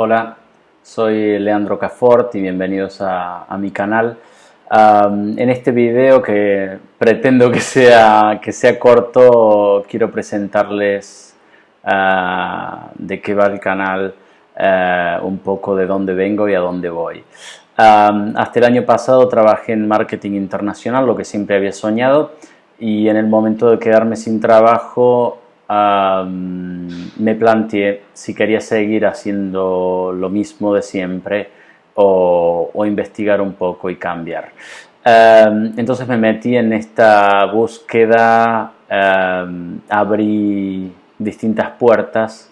Hola, soy Leandro Cafort y bienvenidos a, mi canal. en este video que pretendo que sea, que sea corto, quiero presentarles ah, de qué va el canal, eh, un poco de dónde vengo y a dónde voy. hasta el año pasado trabajé en marketing internacional, lo que siempre había soñado, y en el momento de quedarme sin trabajo me planteé si quería seguir haciendo lo mismo de siempre o, investigar un poco y cambiar. entonces me metí en esta búsqueda, abrí distintas puertas,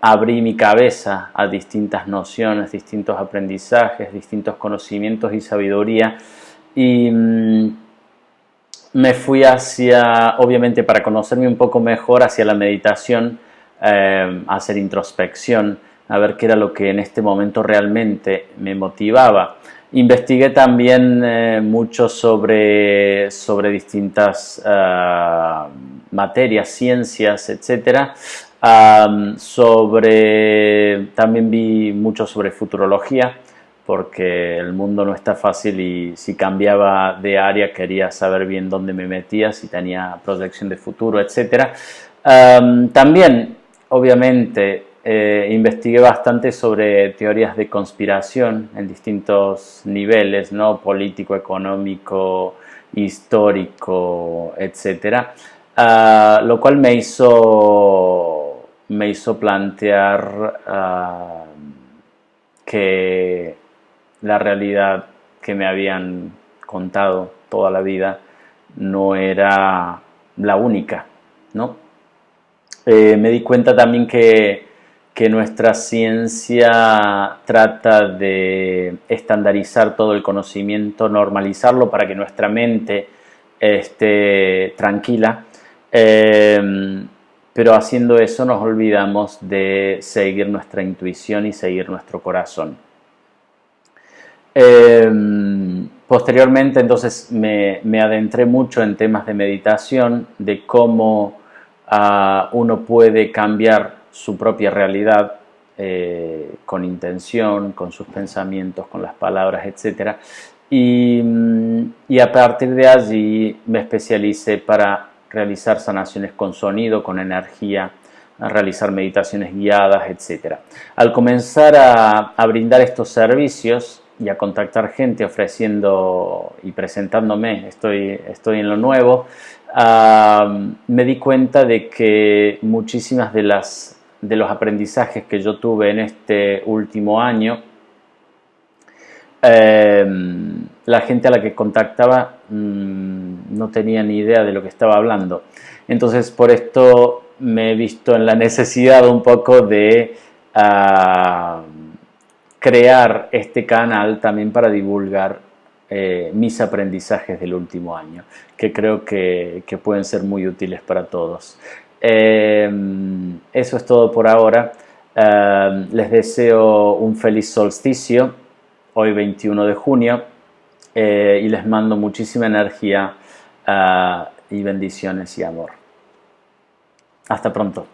abrí mi cabeza a distintas nociones, distintos aprendizajes, distintos conocimientos y sabiduría y mm, me fui hacia, obviamente para conocerme un poco mejor, hacia la meditación, eh, hacer introspección, a ver qué era lo que en este momento realmente me motivaba. Investigué también eh, mucho sobre, sobre distintas eh, materias, ciencias, etc. sobre, también vi mucho sobre futurología, porque el mundo no está fácil y si cambiaba de área quería saber bien dónde me metía, si tenía proyección de futuro, etc. también, obviamente, eh, investigué bastante sobre teorías de conspiración en distintos niveles, ¿no? político, económico, histórico, etc. Ah, lo cual me hizo, me hizo plantear ah, que la realidad que me habían contado toda la vida no era la única, ¿no? Eh, me di cuenta también que, nuestra ciencia trata de estandarizar todo el conocimiento, normalizarlo para que nuestra mente esté tranquila, eh, pero haciendo eso nos olvidamos de seguir nuestra intuición y seguir nuestro corazón. Em, posteriormente entonces me, adentré mucho en temas de meditación, de cómo ah, uno puede cambiar su propia realidad eh, con intención, con sus pensamientos, con las palabras, etc. Y, y, a partir de allí me especialicé para realizar sanaciones con sonido, con energía, realizar meditaciones guiadas, etc. Al comenzar a brindar estos servicios, y a contactar gente ofreciendo y presentándome, estoy, estoy en lo nuevo, me di cuenta de que muchísimas de, las, de los aprendizajes que yo tuve en este último año, em, la gente a la que contactaba mm, no tenía ni idea de lo que estaba hablando. Entonces por esto me he visto en la necesidad un poco de crear este canal también para divulgar eh, mis aprendizajes del último año, que creo que, pueden ser muy útiles para todos. Em, eso es todo por ahora. Em, les deseo un feliz solsticio, hoy 21 de junio, eh, y les mando muchísima energía ah, y bendiciones y amor. Hasta pronto.